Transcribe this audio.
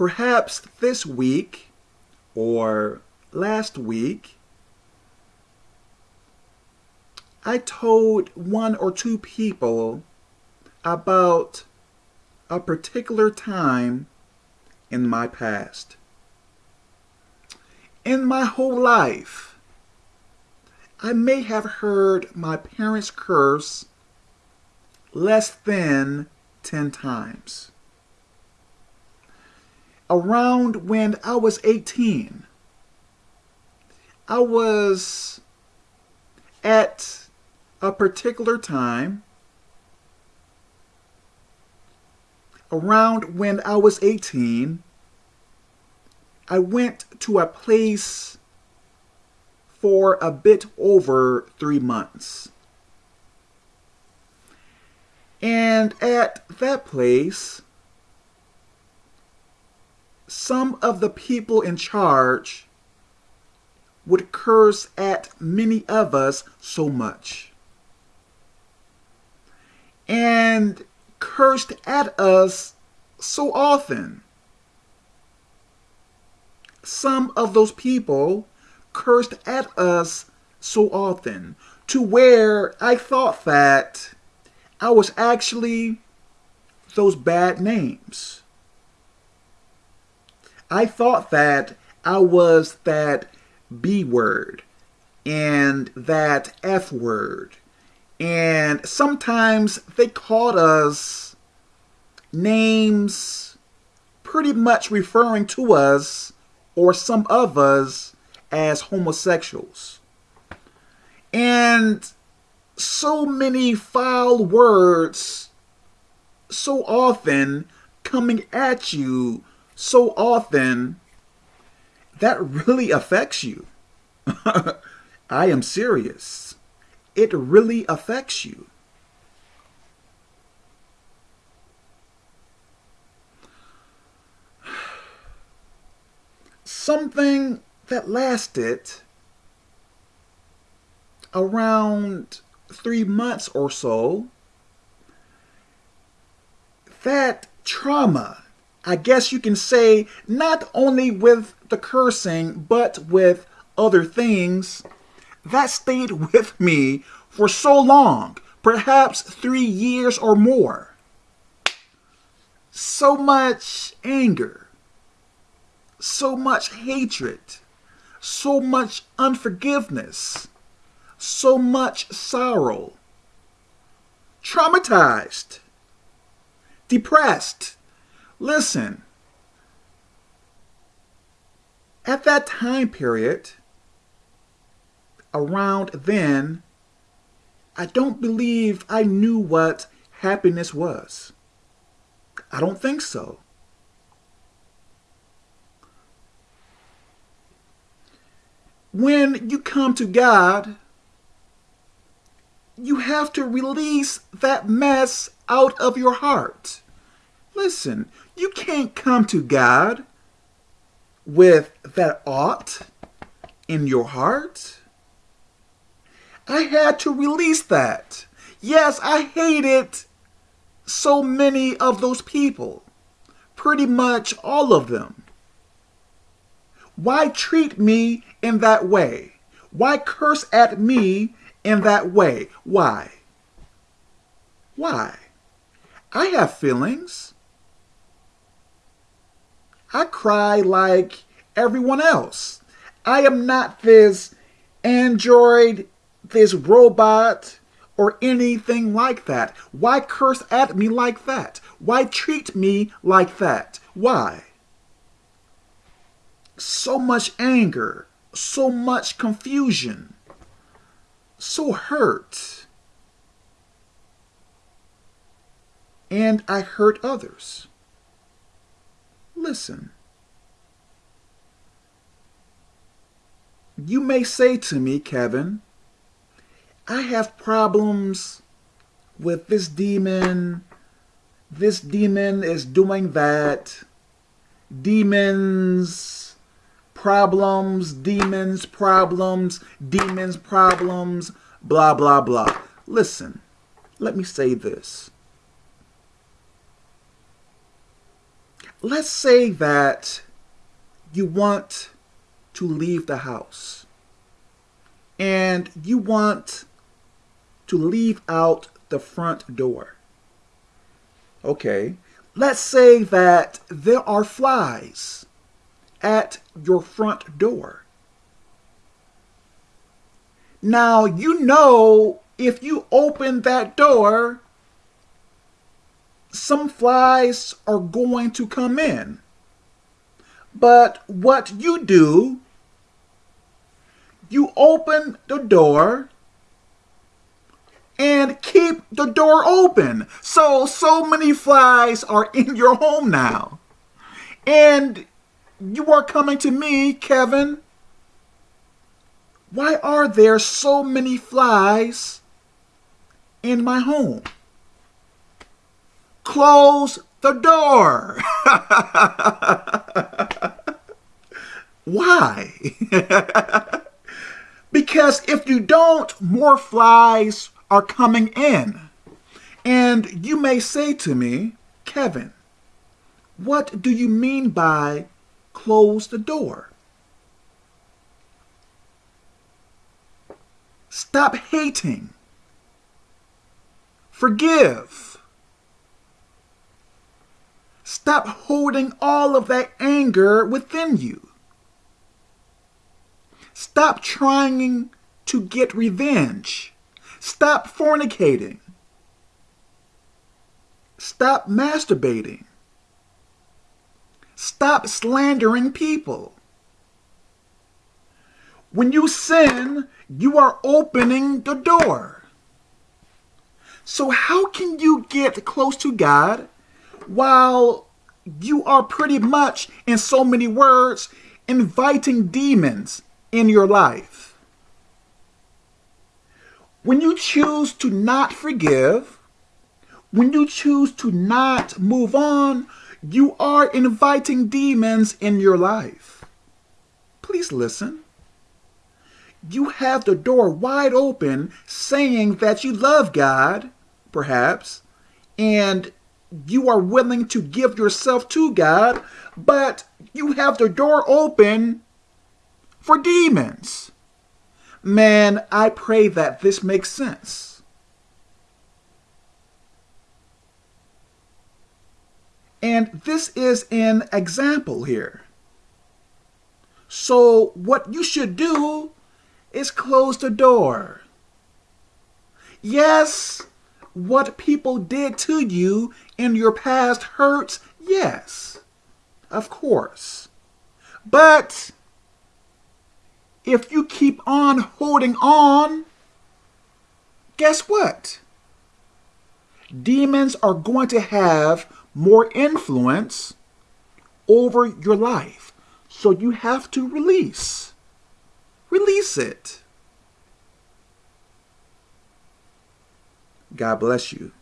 perhaps this week or last week, I told one or two people about a particular time in my past. In my whole life, I may have heard my parents curse less than 10 times. Around when I was 18, I was at a particular time around when I was 18, I went to a place for a bit over three months. And at that place, some of the people in charge would curse at many of us so much. And cursed at us so often. Some of those people cursed at us so often to where I thought that I was actually those bad names. I thought that I was that B word and that F word and sometimes they called us names pretty much referring to us or some of us as homosexuals. And so many foul words so often coming at you so often that really affects you. I am serious it really affects you. Something that lasted around three months or so, that trauma, I guess you can say, not only with the cursing, but with other things, that stayed with me for so long, perhaps three years or more. So much anger, so much hatred, so much unforgiveness, so much sorrow, traumatized, depressed. Listen, at that time period, around then, I don't believe I knew what happiness was. I don't think so. When you come to God, you have to release that mess out of your heart. Listen, you can't come to God with that ought in your heart. I had to release that. Yes, I hated so many of those people. Pretty much all of them. Why treat me in that way? Why curse at me in that way? Why? Why? I have feelings. I cry like everyone else. I am not this android this robot or anything like that. Why curse at me like that? Why treat me like that? Why? So much anger, so much confusion, so hurt. And I hurt others. Listen. You may say to me, Kevin, I have problems with this demon. This demon is doing that. Demons, problems, demons, problems, demons, problems, blah, blah, blah. Listen, let me say this. Let's say that you want to leave the house and you want to leave out the front door. Okay, let's say that there are flies at your front door. Now, you know if you open that door, some flies are going to come in. But what you do, you open the door and keep the door open. So, so many flies are in your home now. And you are coming to me, Kevin. Why are there so many flies in my home? Close the door. Why? because if you don't, more flies are coming in. And you may say to me, Kevin, what do you mean by close the door? Stop hating. Forgive. Stop holding all of that anger within you. Stop trying to get revenge. Stop fornicating. Stop masturbating. Stop slandering people. When you sin, you are opening the door. So, how can you get close to God while you are pretty much, in so many words, inviting demons in your life? When you choose to not forgive, when you choose to not move on, you are inviting demons in your life. Please listen. You have the door wide open saying that you love God, perhaps, and you are willing to give yourself to God, but you have the door open for demons. Man, I pray that this makes sense. And this is an example here. So, what you should do is close the door. Yes, what people did to you in your past hurts, yes, of course. But if you keep on holding on, guess what? Demons are going to have more influence over your life. So you have to release. Release it. God bless you.